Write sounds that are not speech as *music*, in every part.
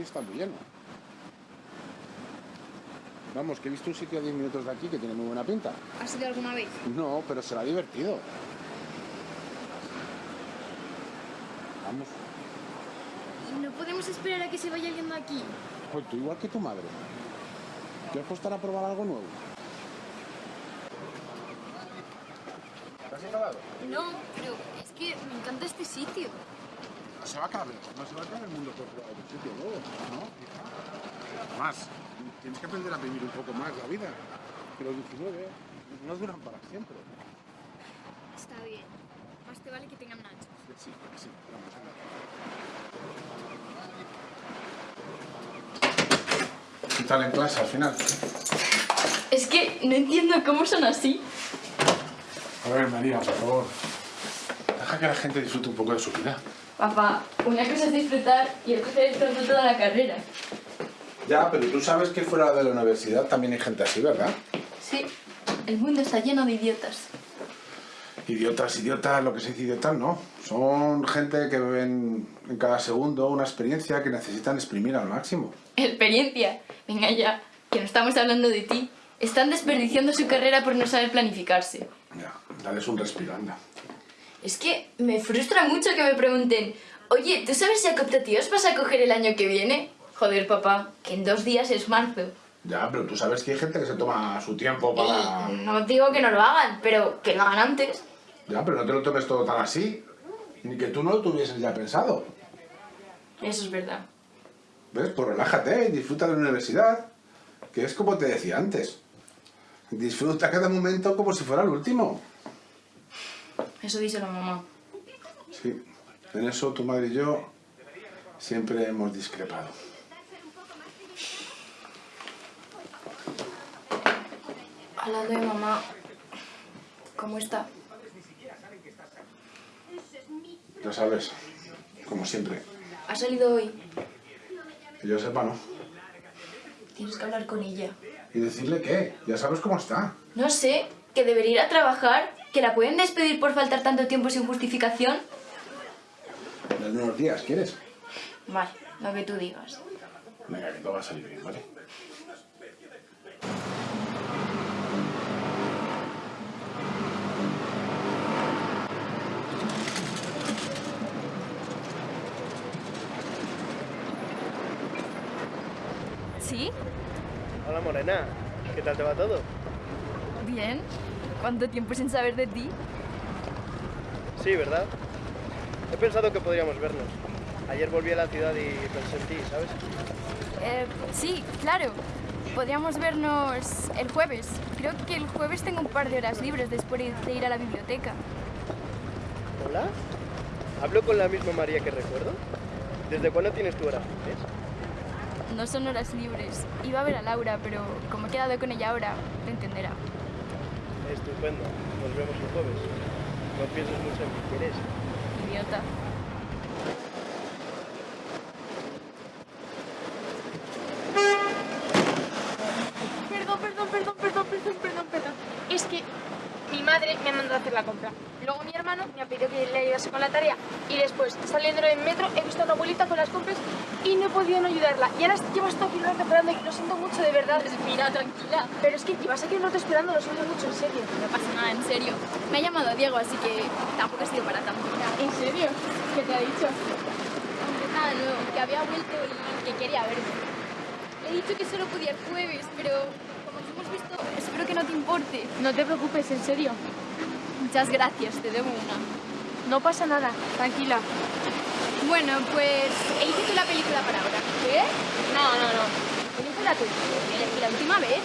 hoy está muy lleno. Vamos, que he visto un sitio a 10 minutos de aquí que tiene muy buena pinta. ¿Has ido alguna vez? No, pero será divertido. Vamos. ¿Y no podemos esperar a que se vaya alguien de aquí? Pues tú igual que tu madre. ¿Quieres costar a probar algo nuevo? ¿Te has? No, pero es que me encanta este sitio. No se va a acabar, no se va a acabar el mundo por otro sitio luego, ¿no? Más, tienes que aprender a vivir un poco más la vida. Que los 19 no duran para siempre. Está bien. Más te vale que tengan nachos. Sí, sí, vamos. ¿Qué tal en clase al final? Es que no entiendo cómo son así. A ver, María, por favor. Deja que la gente disfrute un poco de su vida. Papá, una cosa es disfrutar y otra cosa es disfrutar toda la carrera. Ya, pero tú sabes que fuera de la universidad también hay gente así, ¿verdad? Sí, el mundo está lleno de idiotas. Idiotas, idiotas, lo que se dice idiotas, no. Son gente que ven en cada segundo una experiencia que necesitan exprimir al máximo. Experiencia. Venga ya, que no estamos hablando de ti. Están desperdiciando su carrera por no saber planificarse. Ya, dales un respiro, anda. Es que me frustra mucho que me pregunten Oye, ¿tú sabes si a cooptativos vas a coger el año que viene? Joder, papá, que en dos días es marzo. Ya, pero tú sabes que hay gente que se toma su tiempo para... Y no digo que no lo hagan, pero que lo hagan antes. Ya, pero no te lo tomes todo tan así. Ni que tú no lo tuvieses ya pensado. Eso es verdad. ¿Ves? Pues relájate y disfruta de la universidad. Que es como te decía antes. Disfruta cada momento como si fuera el último. Eso dice la mamá. Sí, en eso tu madre y yo siempre hemos discrepado. Hablando de mamá, ¿cómo está? Ya sabes, como siempre. ¿Ha salido hoy? Que yo sepa, no. Tienes que hablar con ella. ¿Y decirle qué? Ya sabes cómo está. No sé, que debería ir a trabajar, que la pueden despedir por faltar tanto tiempo sin justificación. Dale unos días, ¿quieres? Vale, lo que tú digas. Venga, que todo va a salir bien, ¿vale? ¿Sí? Hola Morena, ¿qué tal te va todo? Bien. ¿Cuánto tiempo sin saber de ti? Sí, ¿verdad? He pensado que podríamos vernos. Ayer volví a la ciudad y pensé en ti, ¿sabes? Eh, sí, claro. Podríamos vernos el jueves. Creo que el jueves tengo un par de horas libres después de ir a la biblioteca. ¿Hola? ¿Hablo con la misma María que recuerdo? ¿Desde cuándo tienes tu hora libres? No son horas libres. Iba a ver a Laura, pero como he quedado con ella ahora, lo entenderá. Estupendo. Nos vemos el jueves. No pienses mucho en mí, ¿quieres? Idiota. Perdón, perdón, perdón, perdón, perdón, perdón, perdón. Es que mi madre me ha mandado a hacer la compra. Luego mi hermano me ha pedido que le ayudase con la tarea. Y después, saliendo del metro, he visto a una abuelita con las compras no he podido no ayudarla. Y ahora llevo hasta aquí rato esperando y lo siento mucho, de verdad. Mira, tranquila. Pero es que llevas aquí un rato esperando, lo siento mucho, en serio. No pasa nada, en serio. Me ha llamado Diego, así que tampoco ha sido para tanto. ¿En serio? ¿Qué te ha dicho? Aunque nada nuevo, que había vuelto y que quería verme. Le he dicho que solo podía el jueves, pero como nos hemos visto, espero que no te importe. No te preocupes, en serio. Muchas gracias, te debo una. No pasa nada, tranquila. Bueno, pues elige tú la película para ahora. ¿Qué? No, no, no. Película tú. ¿Y la última vez?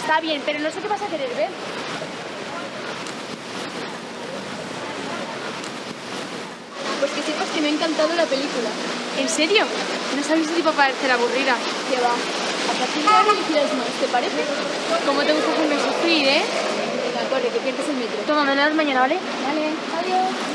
Está bien, pero no sé qué vas a querer ver. Pues que sepas que me ha encantado la película. ¿En serio? No sabéis si va a parecer aburrida. Que va. A partir de ahora elegirás más, ¿te parece? ¿Cómo te gusta hacerme sufrir, eh? Venga, corre, que pierdes el metro. Toma, me mañana, ¿vale? Vale, adiós.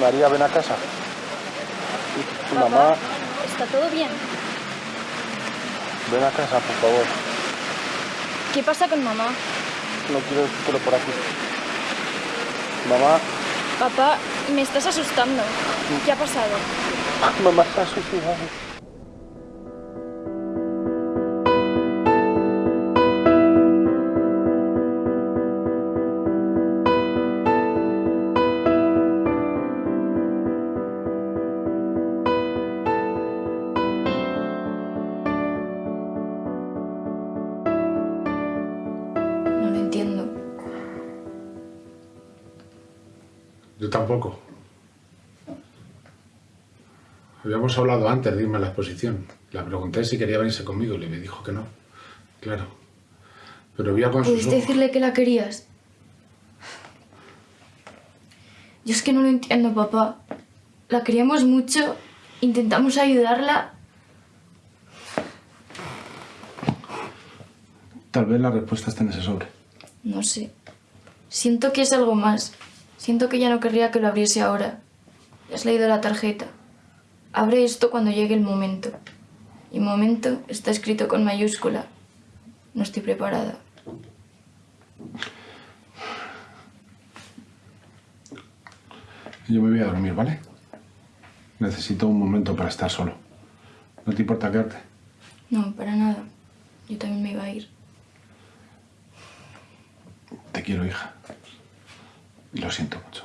María, ven a casa. Mamá. Está todo bien ven a casa, por favor. ¿Qué pasa con mamá? No quiero decírtelo por aquí. Mamá, Papá, me estás asustando. ¿Qué ha pasado? mamá está suicidada. No tampoco. Habíamos hablado antes de irme a la exposición. La pregunté si quería venirse conmigo y me dijo que no. Claro. Pero veía con sus ¿Pudiste decirle que la querías? Yo es que no lo entiendo, papá. La queríamos mucho, intentamos ayudarla. Tal vez la respuesta está en ese sobre. No sé. Siento que es algo más. Siento que ya no querría que lo abriese ahora. Ya has leído la tarjeta. Abre esto cuando llegue el momento. Y momento está escrito con mayúscula. No estoy preparada. Yo me voy a dormir, ¿vale? Necesito un momento para estar solo. ¿No te importa quedarte? No, para nada. Yo también me iba a ir. Te quiero, hija. Y lo siento mucho.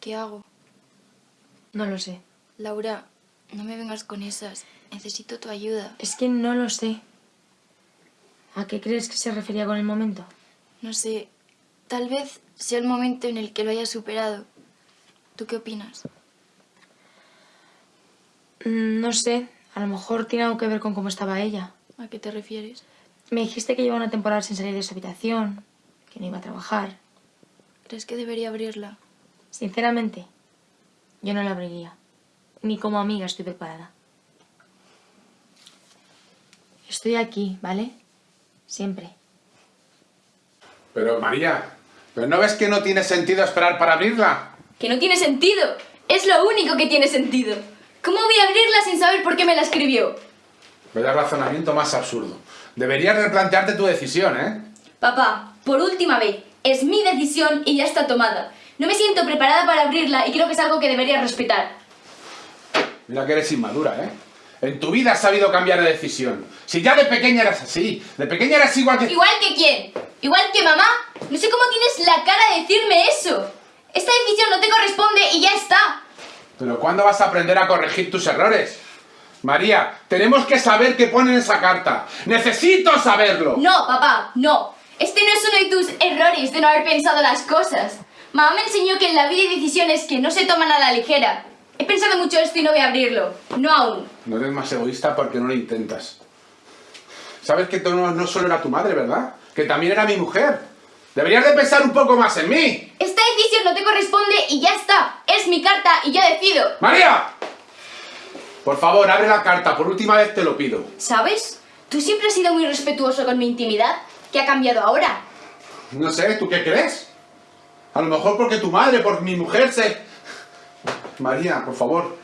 ¿Qué hago? No lo sé. Laura, no me vengas con esas. Necesito tu ayuda. Es que no lo sé. ¿A qué crees que se refería con el momento? No sé, tal vez sea el momento en el que lo haya superado. ¿Tú qué opinas? Mm, No sé. A lo mejor tiene algo que ver con cómo estaba ella. ¿A qué te refieres? Me dijiste que lleva una temporada sin salir de su habitación, que no iba a trabajar. ¿Crees que debería abrirla? Sinceramente, yo no la abriría. Ni como amiga estoy preparada. Estoy aquí, ¿vale? Siempre. Pero, María, ¿pero no ves que no tiene sentido esperar para abrirla? Que no tiene sentido. Es lo único que tiene sentido. ¿Cómo voy a abrirla sin saber por qué me la escribió? Vaya razonamiento más absurdo. Deberías replantearte tu decisión, ¿eh? Papá, por última vez, es mi decisión y ya está tomada. No me siento preparada para abrirla y creo que es algo que debería respetar. Mira que eres inmadura, ¿eh? En tu vida has sabido cambiar de decisión. Si ya de pequeña eras así, de pequeña eras igual que... ¿Igual que quién? ¿Igual que mamá? No sé cómo tienes la cara de decirme eso. Esta decisión no te corresponde y ya está. Pero ¿cuándo vas a aprender a corregir tus errores? María, tenemos que saber qué pone en esa carta. ¡Necesito saberlo! No, papá, no. Este no es uno de tus errores de no haber pensado las cosas. Mamá me enseñó que en la vida hay decisiones que no se toman a la ligera. He pensado mucho esto y no voy a abrirlo. No aún. No eres más egoísta porque no lo intentas. Sabes que tú no, no solo era tu madre, ¿verdad? Que también era mi mujer. Deberías de pensar un poco más en mí. Esta decisión no te corresponde y ya está. Es mi carta y yo decido. ¡María! Por favor, abre la carta. Por última vez te lo pido. ¿Sabes? Tú siempre has sido muy respetuoso con mi intimidad. ¿Qué ha cambiado ahora? No sé, ¿tú qué crees? A lo mejor porque tu madre, por mi mujer se... María, por favor,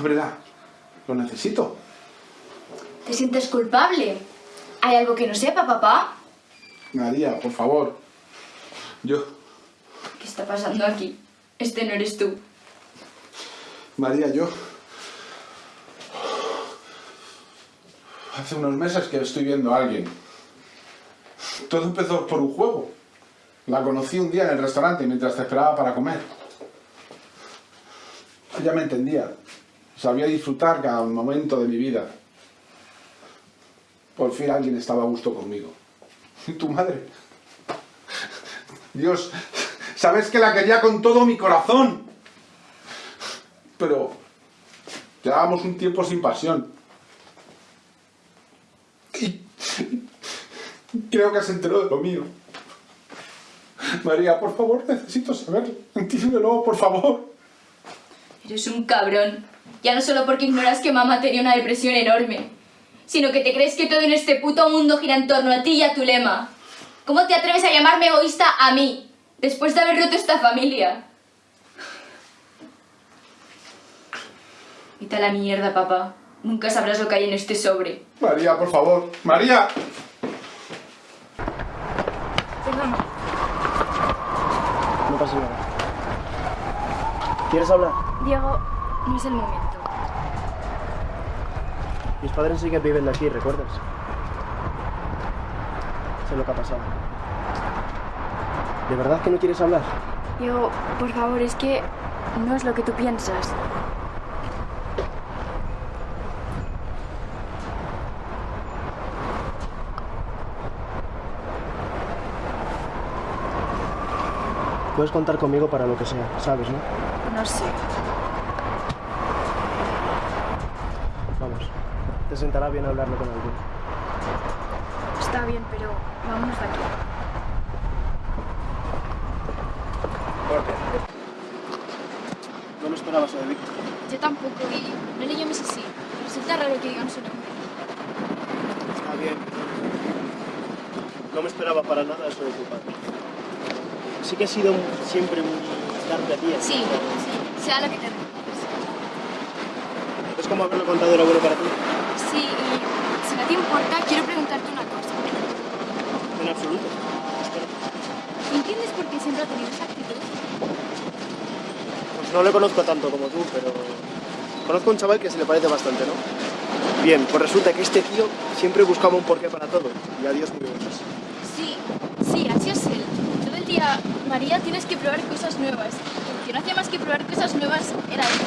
ábrela. Lo necesito. ¿Te sientes culpable? ¿Hay algo que no sepa, papá? María, por favor. Yo... ¿Qué está pasando aquí? Este no eres tú. María, yo... Hace unos meses que estoy viendo a alguien. Todo empezó por un juego. La conocí un día en el restaurante mientras te esperaba para comer. Ella me entendía. Sabía disfrutar cada momento de mi vida. Por fin alguien estaba a gusto conmigo. ¿Y *laughs* tu madre? Dios, sabes que la quería con todo mi corazón. Pero llevábamos un tiempo sin pasión. Y creo que se enteró de lo mío. María, por favor, necesito saberlo. Entiéndelo, por favor. Eres un cabrón. Ya no solo porque ignoras que mamá tenía una depresión enorme, sino que te crees que todo en este puto mundo gira en torno a ti y a tu lema. ¿Cómo te atreves a llamarme egoísta a mí, después de haber roto esta familia? Vete a la mierda, papá. Nunca sabrás lo que hay en este sobre. María, por favor. María. Perdona. No pasa nada. ¿Quieres hablar? Diego, no es el momento. Mis padres sí que viven de aquí, ¿recuerdas? Lo que ha pasado. ¿De verdad que no quieres hablar? Diego, por favor, es que no es lo que tú piensas. Puedes contar conmigo para lo que sea, ¿sabes, no? No sé. Vamos. Te sentará bien hablarlo con alguien. Bien, pero vámonos de aquí. No me esperaba eso de Víctor. Yo tampoco, y no le llames así. Resulta raro que digan su nombre. Está bien. No me esperaba para nada eso de tu padre. Sí que ha sido siempre muy tarde a ti. Sí, sí, sea lo que te. Es como haberlo contado era bueno para ti. Sí, y si no te importa, quiero preguntarte una absoluto. ¿Entiendes por qué siempre ha tenido esa actitud? Pues no le conozco tanto como tú, pero conozco a un chaval que se le parece bastante, ¿no? Bien, pues resulta que este tío siempre buscaba un porqué para todo. Y adiós muy buenas. Sí, sí, así es él. Todo el día, María, tienes que probar cosas nuevas. El que no hacía más que probar cosas nuevas era él.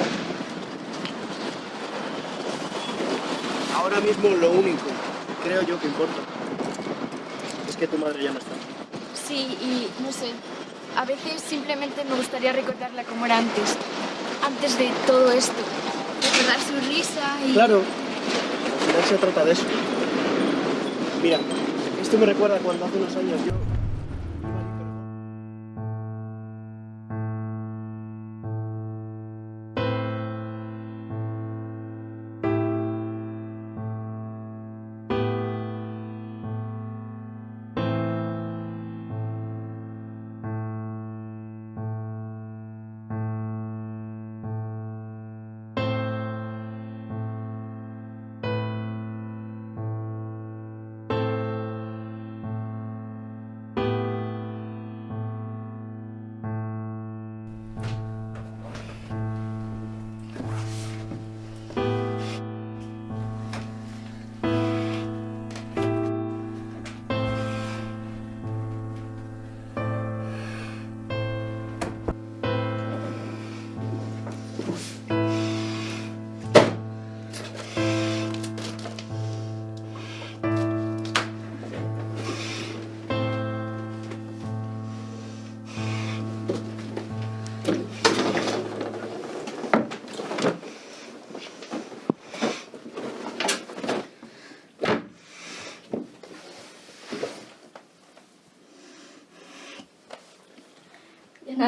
Ahora mismo lo único, creo yo, que importa que tu madre ya no está. Sí, y no sé, a veces simplemente me gustaría recordarla como era antes, antes de todo esto. Recordar su risa y... Claro, al final se trata de eso. Mira, esto me recuerda cuando hace unos años yo...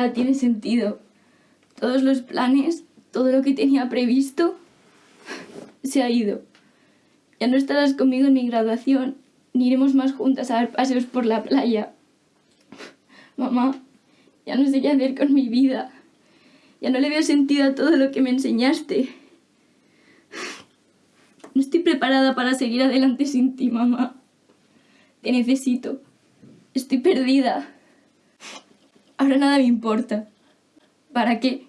nada tiene sentido. Todos los planes, todo lo que tenía previsto, se ha ido. Ya no estarás conmigo en mi graduación, ni iremos más juntas a dar paseos por la playa. Mamá, ya no sé qué hacer con mi vida. Ya no le veo sentido a todo lo que me enseñaste. No estoy preparada para seguir adelante sin ti, mamá. Te necesito. Estoy perdida. Ahora nada me importa. ¿Para qué?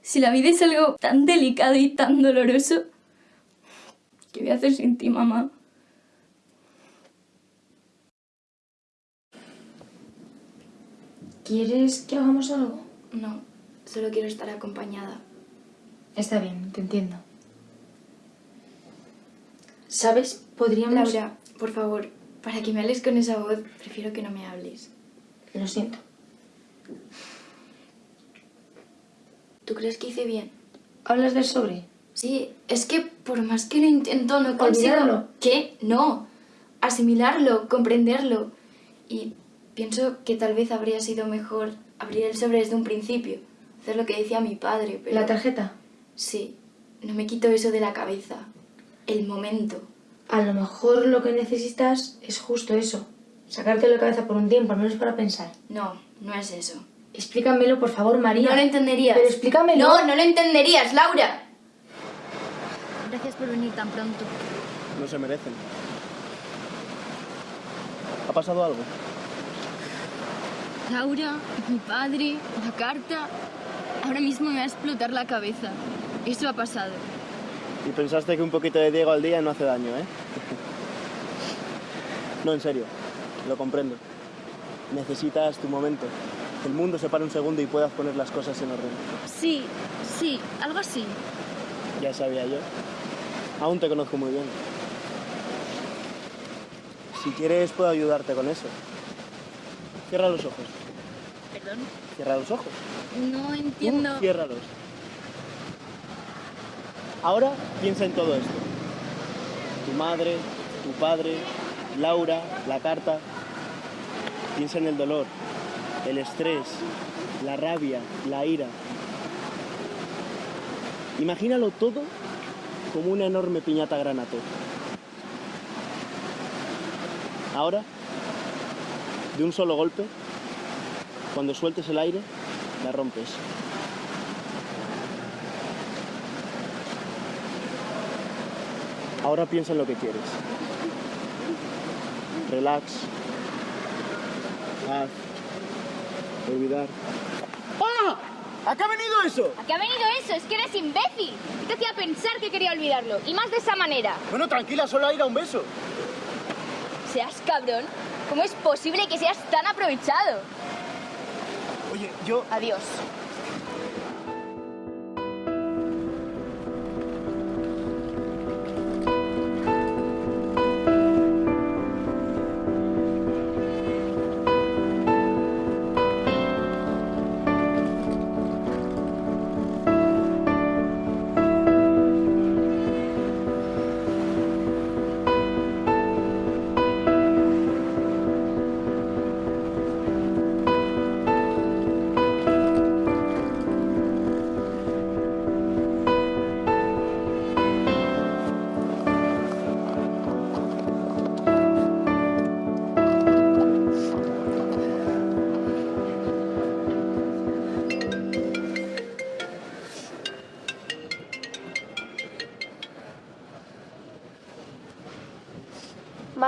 Si la vida es algo tan delicado y tan doloroso, ¿qué voy a hacer sin ti, mamá? ¿Quieres que hagamos algo? No, solo quiero estar acompañada. Está bien, te entiendo. ¿Sabes? Podríamos... Laura, por favor, para que me hables con esa voz, prefiero que no me hables. Lo siento. ¿Tú crees que hice bien? ¿Hablas del sobre? Sí, es que por más que lo intento, no consigo... ¿Olvidarlo? ¿Qué? No. Asimilarlo, comprenderlo. Y pienso que tal vez habría sido mejor abrir el sobre desde un principio. Hacer lo que decía mi padre, pero... ¿La tarjeta? Sí. no me quito eso de la cabeza. El momento. A lo mejor lo que necesitas es justo eso. Sacarte la cabeza por un tiempo, al menos para pensar. No, no es eso. Explícamelo, por favor, María. No lo entenderías. Pero explícamelo. No, no lo entenderías, Laura. Gracias por venir tan pronto. No se merecen. ¿Ha pasado algo? Laura, mi padre, la carta. Ahora mismo me va a explotar la cabeza. Eso ha pasado. Y pensaste que un poquito de Diego al día no hace daño, ¿eh? *laughs* No, en serio, lo comprendo. Necesitas tu momento. El mundo se pare un segundo y puedas poner las cosas en orden. Sí, sí, algo así. Ya sabía yo. Aún te conozco muy bien. Si quieres, puedo ayudarte con eso. Cierra los ojos. Perdón. Cierra los ojos. No entiendo. Tú ciérralos. Ahora piensa en todo esto. Tu madre, tu padre, Laura, la carta. Piensa en el dolor, el estrés, la rabia, la ira. Imagínalo todo como una enorme piñata granato. Ahora, de un solo golpe, cuando sueltes el aire, la rompes. Ahora piensa en lo que quieres. Relax. Olvidar. ¡Ah! ¿A qué ha venido eso? ¿A qué ha venido eso? Es que eres imbécil. ¿Qué te hacía pensar que quería olvidarlo? Y más de esa manera. Bueno, tranquila, solo a ir a un beso. Seas cabrón. ¿Cómo es posible que seas tan aprovechado? Oye, yo... Adiós.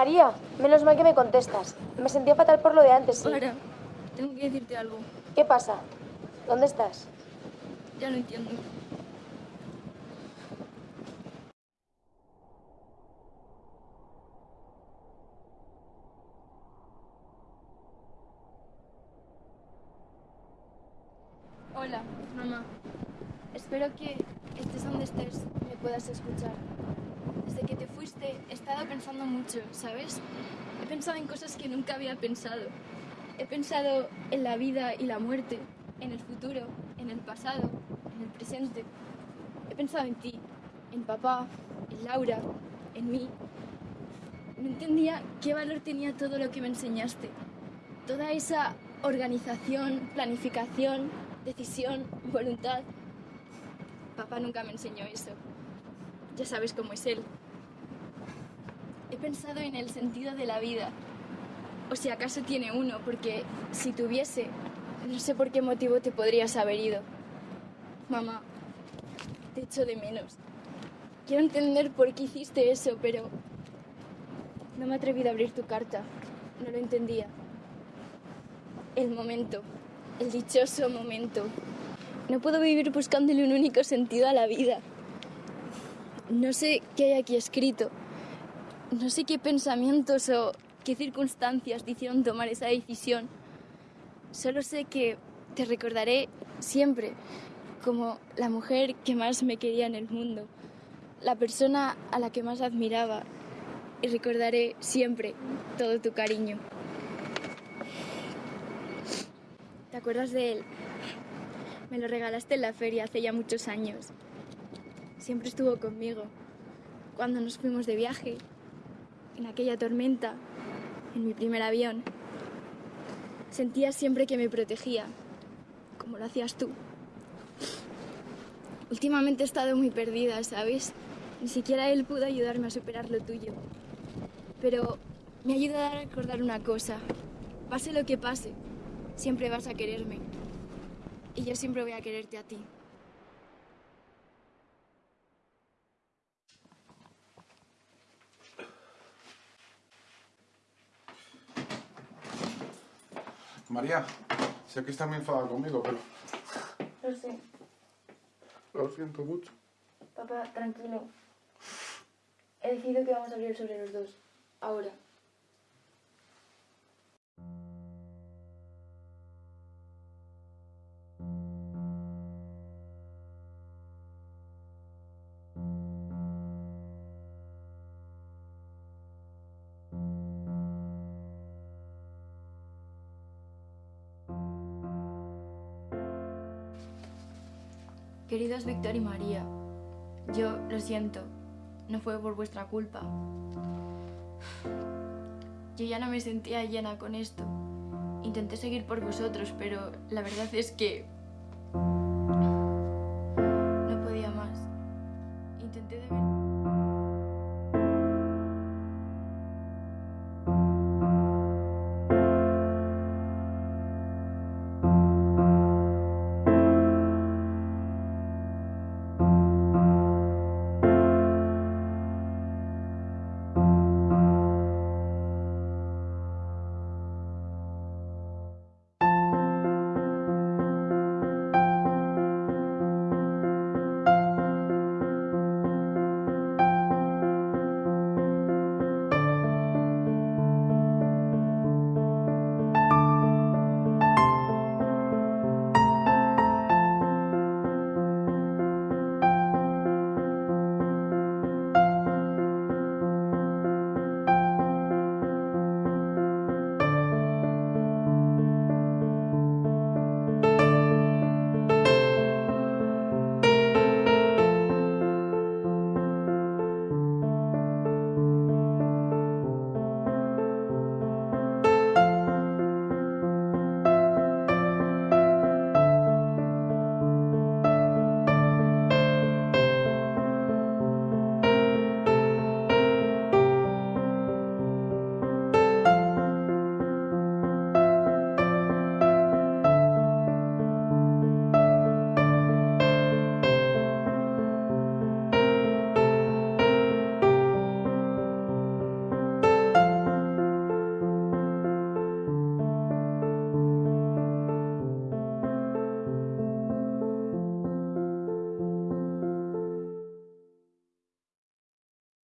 María, menos mal que me contestas. Me sentía fatal por lo de antes, sí. Laura, tengo que decirte algo. ¿Qué pasa? ¿Dónde estás? Ya lo entiendo. Hola, mamá. Espero que estés donde estés me puedas escuchar. Desde que te fuiste he estado pensando He pensado en cosas que nunca había pensado. He pensado en la vida y la muerte, en el futuro, en el pasado, en el presente. He pensado en ti, en papá, en Laura, en mí. No entendía qué valor tenía todo lo que me enseñaste. Toda esa organización, planificación, decisión, voluntad. Papá nunca me enseñó eso. Ya sabes cómo es él. Pensado en el sentido de la vida. O si acaso tiene uno, porque si tuviese, no sé por qué motivo te podrías haber ido. Mamá, te echo de menos. Quiero entender por qué hiciste eso, pero no me he atrevido a abrir tu carta. No lo entendía. El momento, el dichoso momento. No puedo vivir buscándole un único sentido a la vida. No sé qué hay aquí escrito. No sé qué pensamientos o qué circunstancias te hicieron tomar esa decisión. Solo sé que te recordaré siempre como la mujer que más me quería en el mundo, la persona a la que más admiraba y recordaré siempre todo tu cariño. ¿Te acuerdas de él? Me lo regalaste en la feria hace ya muchos años. Siempre estuvo conmigo. Cuando nos fuimos de viaje, en aquella tormenta, en mi primer avión, sentía siempre que me protegía, como lo hacías tú. Últimamente he estado muy perdida, ¿sabes? Ni siquiera él pudo ayudarme a superar lo tuyo. Pero me ayuda a recordar una cosa. Pase lo que pase, siempre vas a quererme. Y yo siempre voy a quererte a ti. María, sé que estás muy enfadada conmigo, pero Lo sé. lo siento mucho. Papá, tranquilo. He decidido que vamos a hablar sobre los dos. Ahora. Queridos Víctor y María, yo lo siento, no fue por vuestra culpa. Yo ya no me sentía llena con esto. Intenté seguir por vosotros, pero la verdad es que